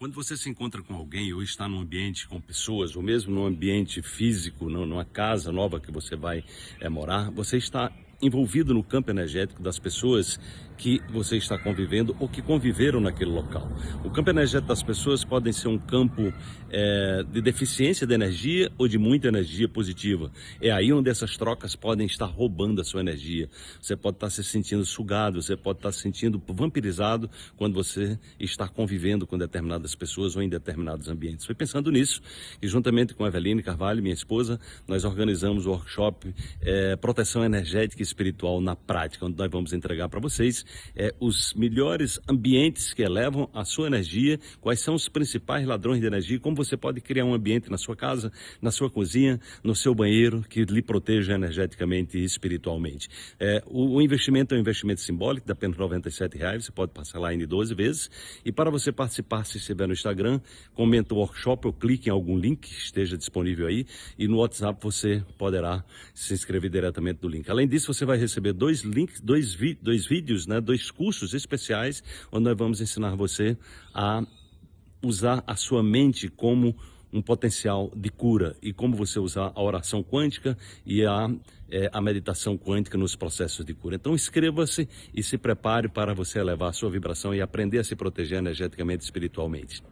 Quando você se encontra com alguém ou está num ambiente com pessoas, ou mesmo num ambiente físico, numa casa nova que você vai é, morar, você está envolvido no campo energético das pessoas que você está convivendo ou que conviveram naquele local. O campo energético das pessoas pode ser um campo é, de deficiência de energia ou de muita energia positiva. É aí onde essas trocas podem estar roubando a sua energia. Você pode estar se sentindo sugado, você pode estar se sentindo vampirizado quando você está convivendo com determinadas pessoas ou em determinados ambientes. Foi pensando nisso e juntamente com a Eveline Carvalho, minha esposa, nós organizamos o workshop é, Proteção Energética espiritual na prática, onde nós vamos entregar para vocês é, os melhores ambientes que elevam a sua energia, quais são os principais ladrões de energia, como você pode criar um ambiente na sua casa, na sua cozinha, no seu banheiro, que lhe proteja energeticamente e espiritualmente. É, o, o, investimento é um investimento simbólico, de apenas R$ reais, você pode parcelar em 12 vezes. E para você participar, se estiver no Instagram, comenta o workshop ou clique em algum link que esteja disponível aí. E no WhatsApp você poderá se inscrever diretamente do link. Além disso, você você vai receber dois links, dois, vi, dois vídeos, né, dois cursos especiais, onde nós vamos ensinar você a usar a sua mente como um potencial de cura e como você usar a oração quântica e a, é, a meditação quântica nos processos de cura. Então inscreva-se e se prepare para você elevar a sua vibração e aprender a se proteger energeticamente e espiritualmente.